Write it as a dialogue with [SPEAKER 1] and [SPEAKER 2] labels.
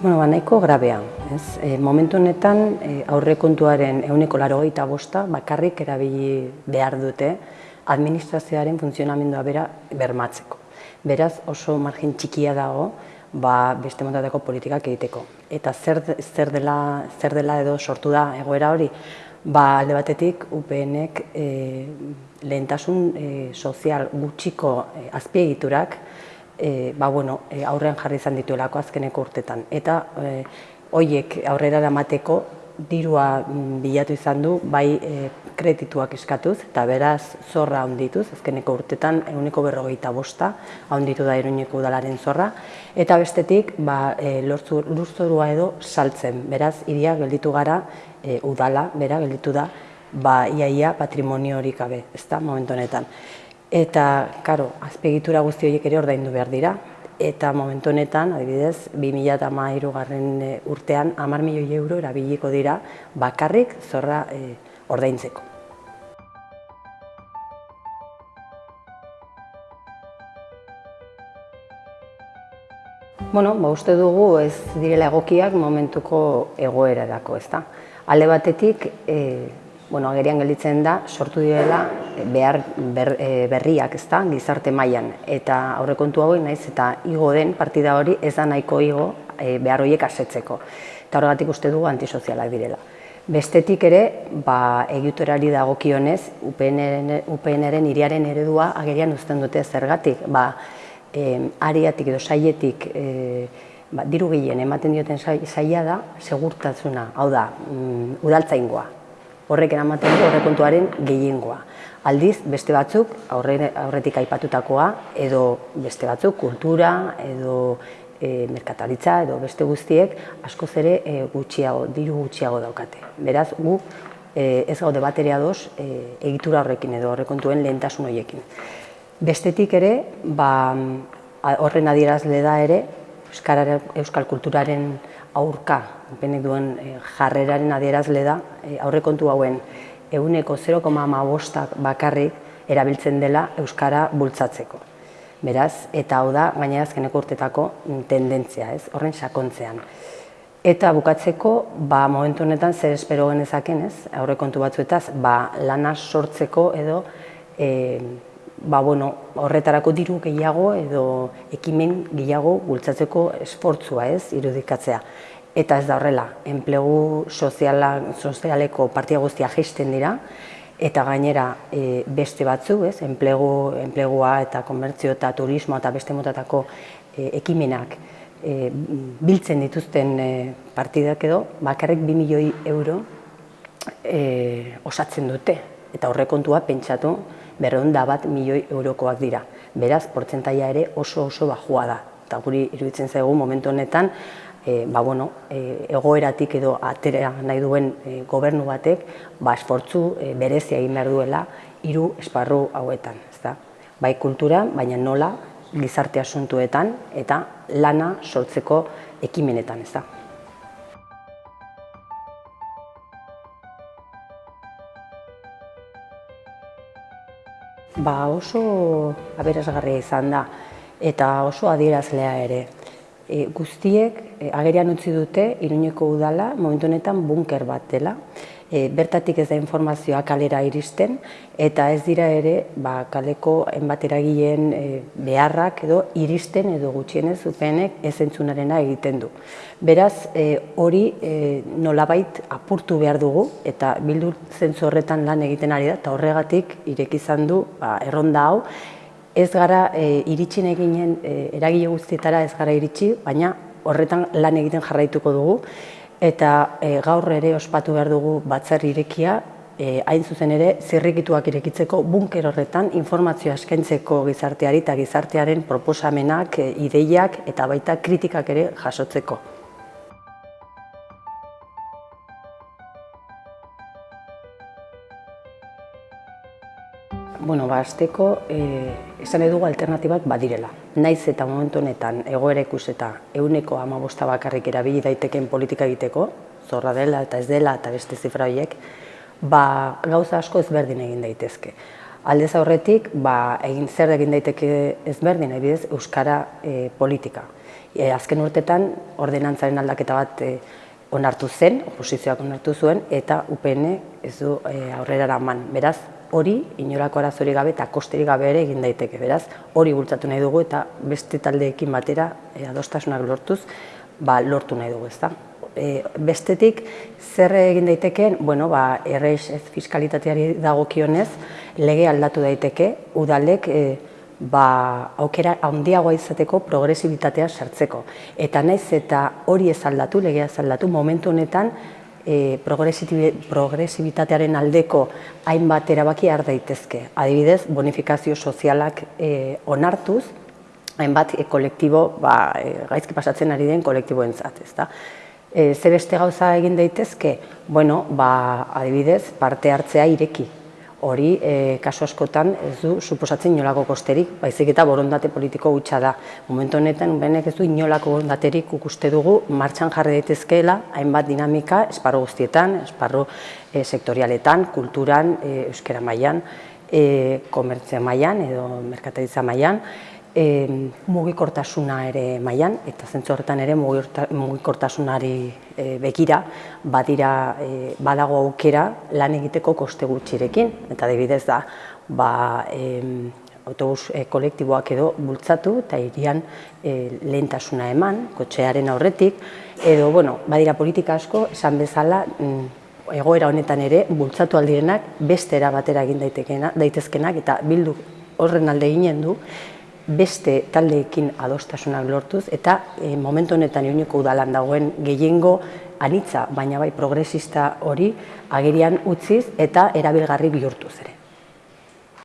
[SPEAKER 1] Bueno, ba, nahiko grabea. Ez? E, momentu honetan e, aurrekontuaren euneko laro bosta bakarrik erabili behar dute administrazioaren funtzionamendua bera bermatzeko. Beraz oso margin txikia dago ba, beste montateko politikak egiteko. Eta zer, zer, dela, zer dela edo sortu da egoera hori, ba, alde batetik UPNek e, lehentasun e, sozial gutxiko e, azpiegiturak e, ba, bueno, e, aurrean jarri izan dituelako azkeneko urtetan. Eta e, hoiek aurrera eramateko dirua mm, bilatu izan du, bai e, kredituak eskatuz, eta beraz zorra handituz, azkeneko urtetan eguneko berrogeita bosta handitu da eruñeko udalaren zorra, eta bestetik ba, e, lurzorua edo saltzen, beraz iria gelditu gara e, udala, bera gelditu da, ba, iaia patrimonio horik gabe, ez momentu honetan. Eta, karo, azpegitura guzti horiek ere ordaindu behar dira. Eta momentu honetan, adibidez, 2008 garren e, urtean, amar milioi euro erabiliko dira bakarrik zorra e, ordaintzeko. Bueno, ba, uste dugu ez direla egokiak momentuko egoera dako, ez da. Alde batetik, e, bueno, agerian gelditzen da, sortu direla eh, behar eh, berriak, ez da, gizarte mailan eta aurrekontu hauek naiz eta igo den partida hori ez da nahiko igo e, behar horiek asetzeko. Eta horregatik uste dugu antisozialak direla. Bestetik ere, ba, egiturari dagokionez, UPN-eren iriaren eredua agerian uzten dute zergatik. Ba, e, ariatik edo saietik e, ba, diru gehien ematen dioten saia da, segurtasuna, hau da, mm, udaltzaingoa, horrek eramaten du horrekontuaren gehiengoa. Aldiz, beste batzuk, aurretik aipatutakoa, edo beste batzuk, kultura, edo e, merkataritza, edo beste guztiek, askoz ere e, gutxiago, diru gutxiago daukate. Beraz, gu e, ez gaude bateria doz e, egitura horrekin edo horrekontuen lehentasun horiekin. Bestetik ere, ba, horren adierazle da ere, Euskal kulturaren aurka benek duen eh, jarreraren adierazle da eh, aurrekontu hauen eguneko 0,5 bakarrik erabiltzen dela Euskara bultzatzeko. Beraz, eta hau da, gaina azkeneko urtetako tendentzia, ez, horren sakontzean. Eta bukatzeko, ba, momentu honetan zer espero genezaken, ez, aurrekontu batzuetaz, ba, lana sortzeko edo e, ba, bueno, horretarako diru gehiago edo ekimen gehiago bultzatzeko esfortzua ez, irudikatzea. Eta ez da horrela, enplegu soziala, sozialeko partia guztia geisten dira, eta gainera e, beste batzu, ez, enplegu, enplegua eta komertzio eta turismo eta beste motatako e, ekimenak e, biltzen dituzten e, partidak edo, bakarrik 2 milioi euro e, osatzen dute, eta horrekontua pentsatu berreunda bat milioi eurokoak dira. Beraz, portzentaia ere oso oso bajua da. Eta guri iruditzen zaigu momentu honetan, e, ba, bueno, e, egoeratik edo atera nahi duen e, gobernu batek, ba, esfortzu e, berezia egin behar duela hiru esparru hauetan. Ezta? Bai kultura, baina nola gizarte asuntuetan eta lana sortzeko ekimenetan. Ezta? Ba oso aberasgarria izan da eta oso adierazlea ere. E, guztiek e, agerian utzi dute Iruñeko udala momentu honetan bunker bat dela. E, bertatik ez da informazioa kalera iristen eta ez dira ere ba, kaleko enbat eragileen e, beharrak edo iristen edo gutxienez upenek ez entzunarena egiten du. Beraz, e, hori e, nolabait apurtu behar dugu eta bildu zentzu horretan lan egiten ari da eta horregatik irek izan du ba, erronda hau ez gara e, iritsi eginen e, eragile guztietara ez gara iritsi, baina horretan lan egiten jarraituko dugu eta e, gaur ere ospatu behar dugu batzar irekia e, hain zuzen ere zirrikituak irekitzeko bunker horretan informazioa eskaintzeko gizarteari eta gizartearen proposamenak, e, ideiak eta baita kritikak ere jasotzeko. Bueno, ba, azteko, e, esan edugu alternatibak badirela. Naiz eta momentu honetan egoera ikuseta euneko amabosta bakarrik erabili daiteken politika egiteko, zorra dela eta ez dela eta beste zifra horiek, ba, gauza asko ezberdin egin daitezke. Aldez aurretik, ba, egin zer egin daiteke ezberdin, ebidez, Euskara e, politika. E, azken urtetan, ordenantzaren aldaketa bat e, onartu zen, oposizioak onartu zuen, eta UPN ez du e, aurrera eraman. Beraz, hori, inolako arazori gabe eta kosterik gabe ere egin daiteke. Beraz, hori bultzatu nahi dugu eta beste taldeekin batera e, adostasunak lortuz, ba, lortu nahi dugu, ezta. E, bestetik, zer egin daitekeen, bueno, ba, erreix ez fiskalitateari dagokionez, lege aldatu daiteke, udalek e, ba, aukera handiagoa izateko progresibitatea sartzeko. Eta naiz eta hori ez aldatu, legea ez aldatu, momentu honetan e, progresibitatearen aldeko hainbat erabaki har daitezke. Adibidez, bonifikazio sozialak e, onartuz, hainbat e, kolektibo, ba, e, gaizki pasatzen ari den kolektiboentzat, ezta? E, ze beste gauza egin daitezke? Bueno, ba, adibidez, parte hartzea ireki, hori e, kasu askotan ez du suposatzen inolako kosterik, baizik eta borondate politiko gutxa da. Momentu honetan, benek ez du inolako borondaterik ukuste dugu martxan jarri daitezkeela hainbat dinamika esparro guztietan, esparro e, sektorialetan, kulturan, e, euskera mailan, e, komertzia mailan edo merkataritza mailan, e, mugikortasuna ere mailan eta zentzu horretan ere mugikortasunari e, begira badira e, badago aukera lan egiteko koste gutxirekin. Eta adibidez da ba, e, autobus e, kolektiboak edo bultzatu eta irian e, lehentasuna eman, kotxearen aurretik, edo bueno, badira politika asko, esan bezala, mm, egoera honetan ere bultzatu aldirenak beste era batera egin daitezkenak eta bildu horren alde ginen du, beste taldeekin adostasunak lortuz eta e, momentu honetan iuniko udalan dagoen gehiengo anitza, baina bai progresista hori agerian utziz eta erabilgarri bihurtuz ere.